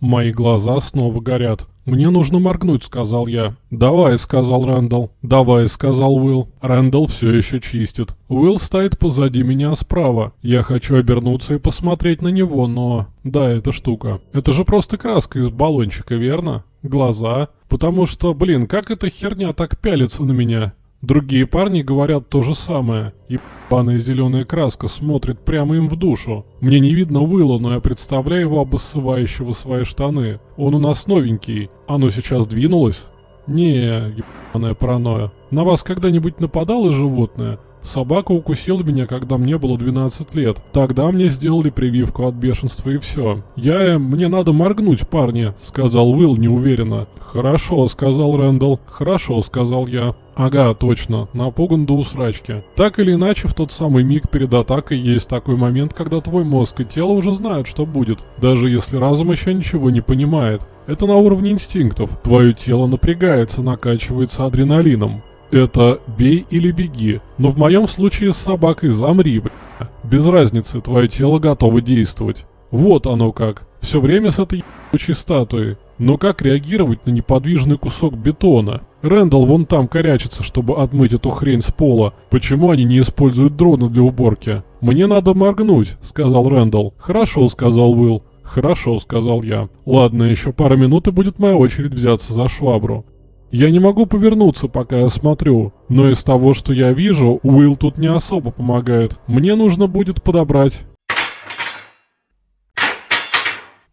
Мои глаза снова горят. «Мне нужно моргнуть», — сказал я. «Давай», — сказал Рэндалл. «Давай», — сказал Уилл. Рэндалл все еще чистит. Уилл стоит позади меня справа. Я хочу обернуться и посмотреть на него, но... Да, эта штука. Это же просто краска из баллончика, верно? Глаза. Потому что, блин, как эта херня так пялится на меня? Другие парни говорят то же самое. Ебаная зеленая краска смотрит прямо им в душу. Мне не видно Уилла, но я представляю его обоссывающего свои штаны. Он у нас новенький. Оно сейчас двинулось? Не, ебаная паранойя. На вас когда-нибудь нападало животное? Собака укусила меня, когда мне было 12 лет. Тогда мне сделали прививку от бешенства и все. Я... мне надо моргнуть, парни, сказал Уилл неуверенно. Хорошо, сказал Рэндалл. Хорошо, сказал я. Ага, точно, напуган до усрачки. Так или иначе, в тот самый миг перед атакой есть такой момент, когда твой мозг и тело уже знают, что будет, даже если разум еще ничего не понимает. Это на уровне инстинктов. Твое тело напрягается, накачивается адреналином. Это бей или беги. Но в моем случае с собакой замри, бля. Без разницы, твое тело готово действовать. Вот оно как. Все время с этой ебучей статуей. Но как реагировать на неподвижный кусок бетона? Рэндалл вон там корячится, чтобы отмыть эту хрень с пола. Почему они не используют дроны для уборки? «Мне надо моргнуть», — сказал Рэндалл. «Хорошо», — сказал Уилл. «Хорошо», — сказал я. «Ладно, еще пара минут и будет моя очередь взяться за швабру». Я не могу повернуться, пока я смотрю, но из того, что я вижу, Уилл тут не особо помогает. Мне нужно будет подобрать...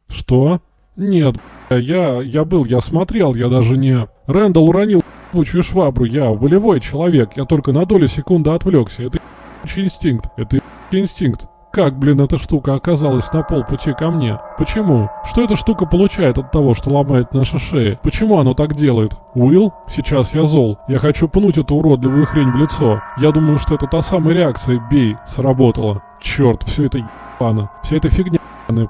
Что? Нет, я... я был, я смотрел, я даже не... Рэндалл уронил ебучую швабру, я волевой человек, я только на долю секунды отвлекся. Это инстинкт, это инстинкт. Как, блин, эта штука оказалась на полпути ко мне? Почему? Что эта штука получает от того, что ломает наши шеи? Почему оно так делает? Уилл? Сейчас я зол. Я хочу пнуть эту уродливую хрень в лицо. Я думаю, что это та самая реакция «бей» сработала. Черт, все это ебано. Вся эта фигня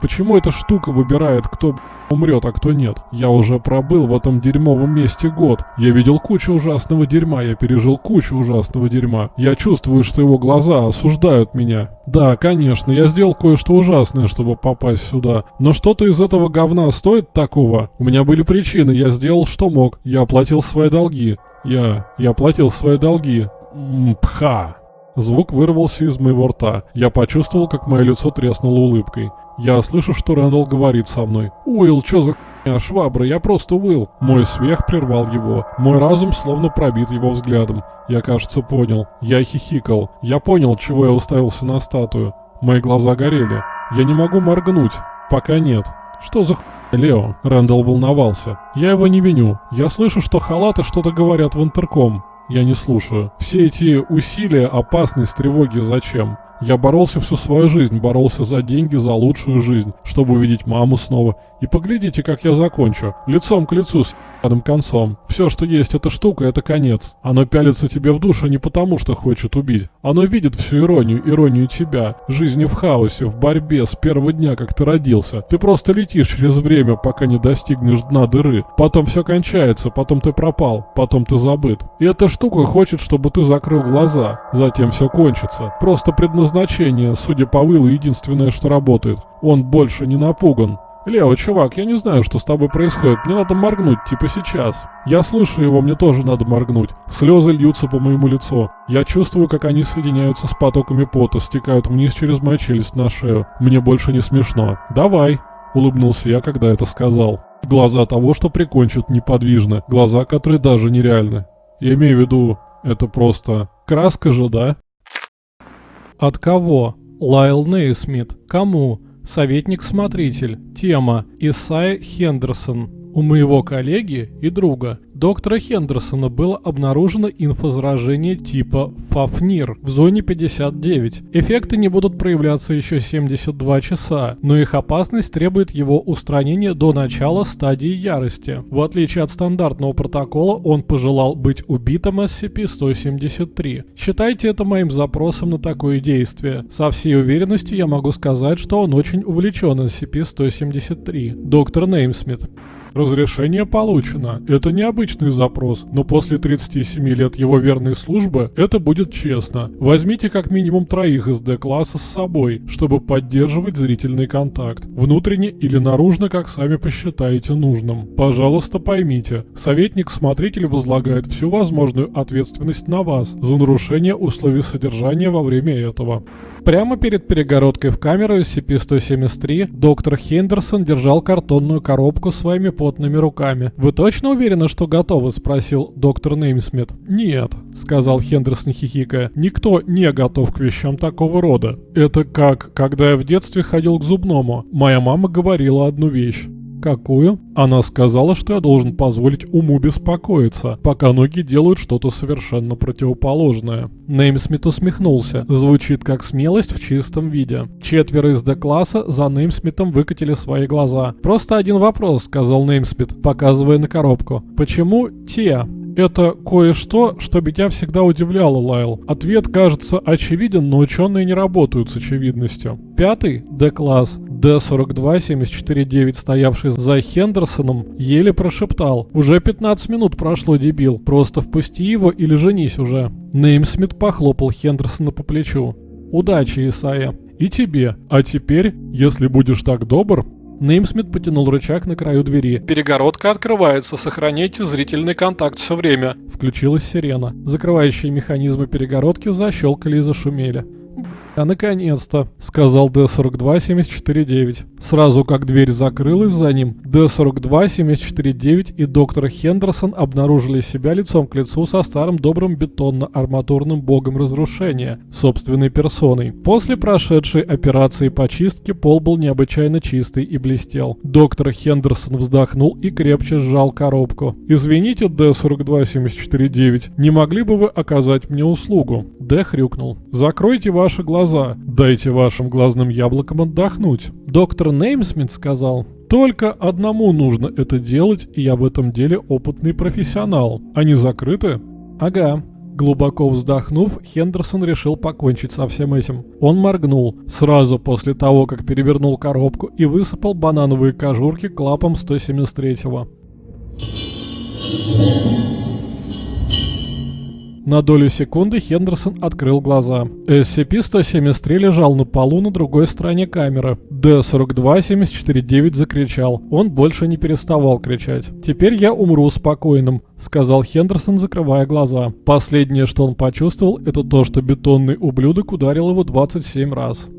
Почему эта штука выбирает, кто умрет, а кто нет? Я уже пробыл в этом дерьмовом месте год. Я видел кучу ужасного дерьма, я пережил кучу ужасного дерьма. Я чувствую, что его глаза осуждают меня. Да, конечно, я сделал кое-что ужасное, чтобы попасть сюда. Но что-то из этого говна стоит такого? У меня были причины, я сделал что мог. Я оплатил свои долги. Я... я оплатил свои долги. Пха. Звук вырвался из моего рта. Я почувствовал, как мое лицо треснуло улыбкой. Я слышу, что Рэндалл говорит со мной. «Уилл, чё за хуйня, швабра? Я просто Уилл!» Мой смех прервал его. Мой разум словно пробит его взглядом. Я, кажется, понял. Я хихикал. Я понял, чего я уставился на статую. Мои глаза горели. Я не могу моргнуть. Пока нет. Что за хуйня, Лео? Рэндалл волновался. Я его не виню. Я слышу, что халаты что-то говорят в интерком. Я не слушаю. Все эти усилия, опасность, тревоги зачем? Я боролся всю свою жизнь, боролся за деньги, за лучшую жизнь, чтобы увидеть маму снова. И поглядите, как я закончу. Лицом к лицу с ебаным концом. Все, что есть эта штука, это конец. Оно пялится тебе в душу не потому, что хочет убить. Оно видит всю иронию, иронию тебя. Жизни в хаосе, в борьбе с первого дня, как ты родился. Ты просто летишь через время, пока не достигнешь дна дыры. Потом все кончается, потом ты пропал, потом ты забыт. И эта штука хочет, чтобы ты закрыл глаза. Затем все кончится. Просто предназначение, судя по Уиллу, единственное, что работает. Он больше не напуган. «Лео, чувак, я не знаю, что с тобой происходит. Мне надо моргнуть, типа сейчас». Я слышу его, мне тоже надо моргнуть. Слезы льются по моему лицу. Я чувствую, как они соединяются с потоками пота, стекают вниз через мою челюсть на шею. Мне больше не смешно. «Давай», — улыбнулся я, когда это сказал. Глаза того, что прикончат, неподвижны. Глаза, которые даже нереальны. Я имею в виду, это просто... Краска же, да? От кого? Лайл Нейсмит. Кому? Советник-смотритель. Тема. Исайя Хендерсон. У моего коллеги и друга, доктора Хендерсона, было обнаружено инфозаражение типа Фафнир в зоне 59. Эффекты не будут проявляться еще 72 часа, но их опасность требует его устранения до начала стадии ярости. В отличие от стандартного протокола, он пожелал быть убитым SCP-173. Считайте это моим запросом на такое действие. Со всей уверенностью я могу сказать, что он очень увлечен SCP-173. Доктор Неймсмит. Разрешение получено. Это необычный запрос, но после 37 лет его верной службы это будет честно. Возьмите как минимум троих из D-класса с собой, чтобы поддерживать зрительный контакт. Внутренне или наружно, как сами посчитаете нужным. Пожалуйста, поймите, советник-смотритель возлагает всю возможную ответственность на вас за нарушение условий содержания во время этого. Прямо перед перегородкой в камеру SCP-173 доктор Хендерсон держал картонную коробку своими потными руками. «Вы точно уверены, что готовы?» – спросил доктор Неймсмит. «Нет», – сказал Хендерсон хихикая. «Никто не готов к вещам такого рода. Это как, когда я в детстве ходил к зубному. Моя мама говорила одну вещь. Какую? Она сказала, что я должен позволить уму беспокоиться, пока ноги делают что-то совершенно противоположное. Неймсмит усмехнулся. Звучит как смелость в чистом виде. Четверо из Д-класса за Неймсмитом выкатили свои глаза. «Просто один вопрос», — сказал Неймсмит, показывая на коробку. «Почему те?» Это кое-что, что меня всегда удивляло, Лайл. Ответ кажется очевиден, но ученые не работают с очевидностью. Пятый Д-класс Д-42-74-9, стоявший за Хендерсоном, еле прошептал. «Уже 15 минут прошло, дебил. Просто впусти его или женись уже». Неймсмит похлопал Хендерсона по плечу. «Удачи, Исайя». «И тебе. А теперь, если будешь так добр, Неймсмит потянул рычаг на краю двери. «Перегородка открывается, сохраняйте зрительный контакт все время». Включилась сирена. Закрывающие механизмы перегородки защелкали и зашумели. «А наконец-то», — сказал Д-42-74-9. Сразу как дверь закрылась за ним, Д-42-74-9 и доктор Хендерсон обнаружили себя лицом к лицу со старым добрым бетонно-арматурным богом разрушения, собственной персоной. После прошедшей операции по чистке пол был необычайно чистый и блестел. Доктор Хендерсон вздохнул и крепче сжал коробку. «Извините, Д-42-74-9, не могли бы вы оказать мне услугу?» Д хрюкнул. «Закройте ваши глаза. Дайте вашим глазным яблокам отдохнуть». Доктор Неймсмит сказал. «Только одному нужно это делать, и я в этом деле опытный профессионал. Они закрыты?» «Ага». Глубоко вздохнув, Хендерсон решил покончить со всем этим. Он моргнул, сразу после того, как перевернул коробку и высыпал банановые кожурки клапом 173-го. На долю секунды Хендерсон открыл глаза. SCP-173 лежал на полу на другой стороне камеры. Д-42-749 закричал. Он больше не переставал кричать. «Теперь я умру спокойным», — сказал Хендерсон, закрывая глаза. Последнее, что он почувствовал, это то, что бетонный ублюдок ударил его 27 раз.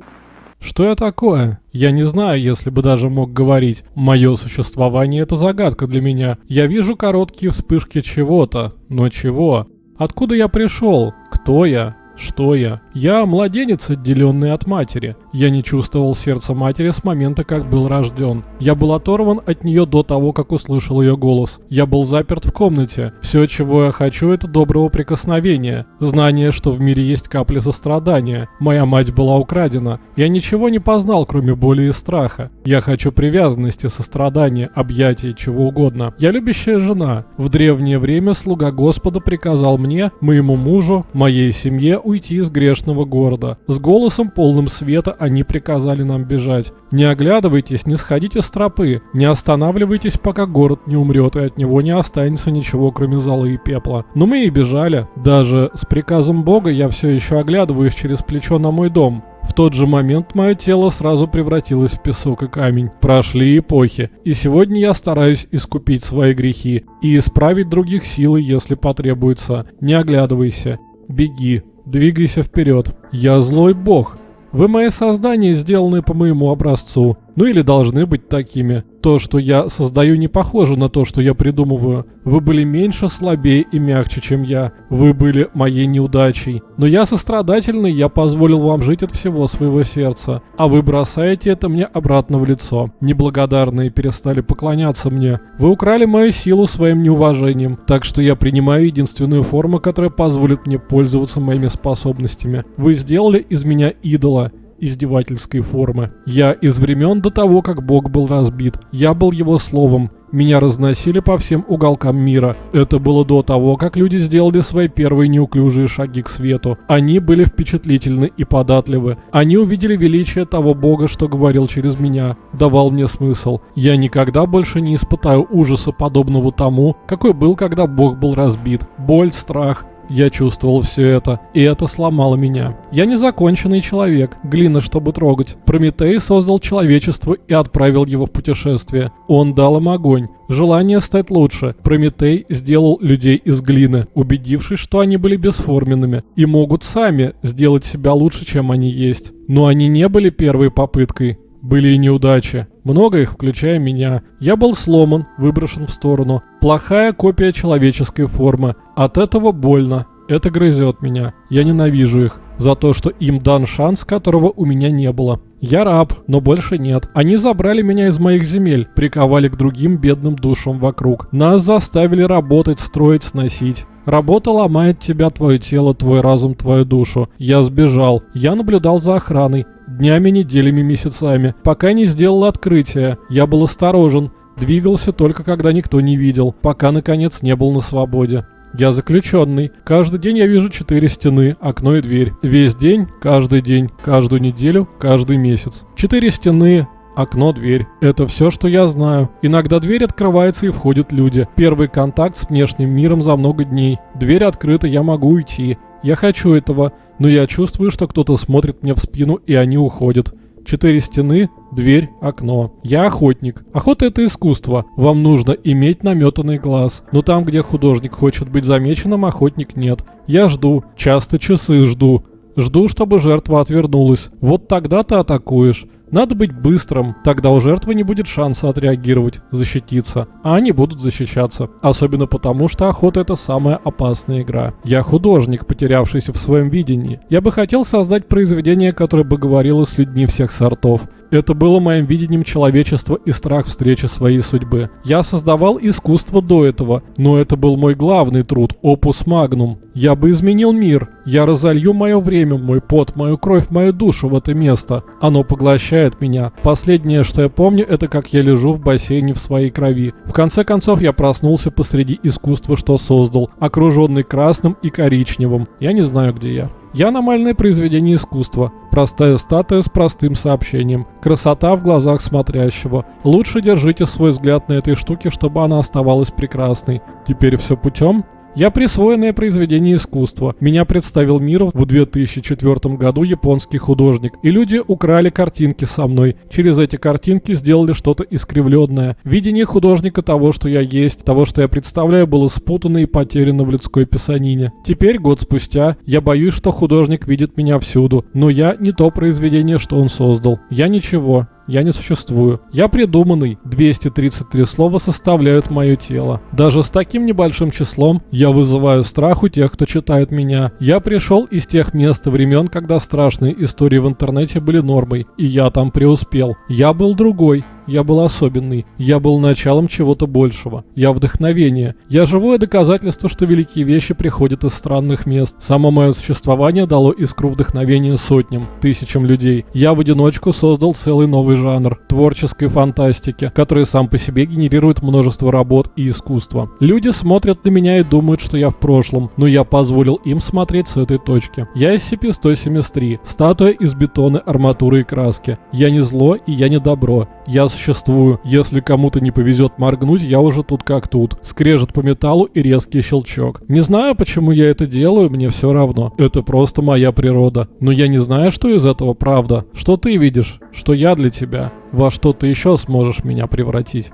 Что я такое? Я не знаю, если бы даже мог говорить. Мое существование — это загадка для меня. Я вижу короткие вспышки чего-то. Но чего? Откуда я пришел? Кто я? Что я? Я младенец, отделенный от матери. Я не чувствовал сердца матери с момента, как был рожден. Я был оторван от нее до того, как услышал ее голос. Я был заперт в комнате. Все, чего я хочу, это доброго прикосновения. Знание, что в мире есть капли сострадания. Моя мать была украдена. Я ничего не познал, кроме боли и страха. Я хочу привязанности, сострадания, объятий, чего угодно. Я любящая жена. В древнее время слуга Господа приказал мне, моему мужу, моей семье уйти из грешного города. С голосом полным света они приказали нам бежать. Не оглядывайтесь, не сходите с тропы, не останавливайтесь, пока город не умрет и от него не останется ничего, кроме золы и пепла. Но мы и бежали. Даже с приказом Бога я все еще оглядываюсь через плечо на мой дом. В тот же момент мое тело сразу превратилось в песок и камень. Прошли эпохи. И сегодня я стараюсь искупить свои грехи и исправить других силой, если потребуется. Не оглядывайся. Беги. Двигайся вперед. Я злой бог. Вы мои создания, сделанные по моему образцу. Ну или должны быть такими. То, что я создаю, не похоже на то, что я придумываю. Вы были меньше, слабее и мягче, чем я. Вы были моей неудачей. Но я сострадательный, я позволил вам жить от всего своего сердца. А вы бросаете это мне обратно в лицо. Неблагодарные перестали поклоняться мне. Вы украли мою силу своим неуважением. Так что я принимаю единственную форму, которая позволит мне пользоваться моими способностями. Вы сделали из меня идола издевательской формы. Я из времен до того, как Бог был разбит. Я был его словом, Меня разносили по всем уголкам мира. Это было до того, как люди сделали свои первые неуклюжие шаги к свету. Они были впечатлительны и податливы. Они увидели величие того бога, что говорил через меня, давал мне смысл. Я никогда больше не испытаю ужаса, подобного тому, какой был, когда бог был разбит. Боль, страх, я чувствовал все это, и это сломало меня. Я незаконченный человек, глина, чтобы трогать. Прометей создал человечество и отправил его в путешествие. Он дал им огонь, желание стать лучше. Прометей сделал людей из глины, убедившись, что они были бесформенными и могут сами сделать себя лучше, чем они есть. Но они не были первой попыткой. Были и неудачи. Много их, включая меня. Я был сломан, выброшен в сторону. Плохая копия человеческой формы. От этого больно. Это грызет меня. Я ненавижу их. За то, что им дан шанс, которого у меня не было. Я раб, но больше нет. Они забрали меня из моих земель, приковали к другим бедным душам вокруг. Нас заставили работать, строить, сносить. Работа ломает тебя, твое тело, твой разум, твою душу. Я сбежал. Я наблюдал за охраной. Днями, неделями, месяцами. Пока не сделал открытие. Я был осторожен. Двигался только когда никто не видел. Пока, наконец, не был на свободе. Я заключенный. Каждый день я вижу четыре стены, окно и дверь. Весь день, каждый день, каждую неделю, каждый месяц. Четыре стены, окно, дверь. Это все, что я знаю. Иногда дверь открывается и входят люди. Первый контакт с внешним миром за много дней. Дверь открыта, я могу уйти. Я хочу этого, но я чувствую, что кто-то смотрит мне в спину, и они уходят. Четыре стены, дверь, окно. Я охотник. Охота это искусство. Вам нужно иметь наметанный глаз. Но там, где художник хочет быть замеченным, охотник нет. Я жду. Часто часы жду. Жду, чтобы жертва отвернулась. Вот тогда ты атакуешь. Надо быть быстрым, тогда у жертвы не будет шанса отреагировать, защититься, а они будут защищаться. Особенно потому, что охота это самая опасная игра. Я художник, потерявшийся в своем видении. Я бы хотел создать произведение, которое бы говорило с людьми всех сортов. Это было моим видением человечества и страх встречи своей судьбы. Я создавал искусство до этого, но это был мой главный труд, опус магнум. Я бы изменил мир. Я разолью мое время, мой пот, мою кровь, мою душу в это место. Оно поглощает меня. Последнее, что я помню, это как я лежу в бассейне в своей крови. В конце концов, я проснулся посреди искусства, что создал, окруженный красным и коричневым. Я не знаю, где я. Я аномальное произведение искусства. Простая статуя с простым сообщением. Красота в глазах смотрящего. Лучше держите свой взгляд на этой штуке, чтобы она оставалась прекрасной. Теперь все путем? Я присвоенное произведение искусства. Меня представил миру в 2004 году японский художник. И люди украли картинки со мной. Через эти картинки сделали что-то искривленное. Видение художника того, что я есть, того, что я представляю, было спутано и потеряно в людской писанине. Теперь, год спустя, я боюсь, что художник видит меня всюду. Но я не то произведение, что он создал. Я ничего. Я не существую. Я придуманный. 233 слова составляют мое тело. Даже с таким небольшим числом я вызываю страх у тех, кто читает меня. Я пришел из тех мест и времен, когда страшные истории в интернете были нормой. И я там преуспел. Я был другой. Я был особенный. Я был началом чего-то большего. Я вдохновение. Я живое доказательство, что великие вещи приходят из странных мест. Само мое существование дало искру вдохновения сотням, тысячам людей. Я в одиночку создал целый новый жанр творческой фантастики, который сам по себе генерирует множество работ и искусства. Люди смотрят на меня и думают, что я в прошлом, но я позволил им смотреть с этой точки. Я SCP-173, статуя из бетона, арматуры и краски. Я не зло и я не добро. Я существую. Если кому-то не повезет моргнуть, я уже тут как тут. Скрежет по металлу и резкий щелчок. Не знаю, почему я это делаю, мне все равно. Это просто моя природа. Но я не знаю, что из этого правда. Что ты видишь? Что я для тебя? Во что ты еще сможешь меня превратить?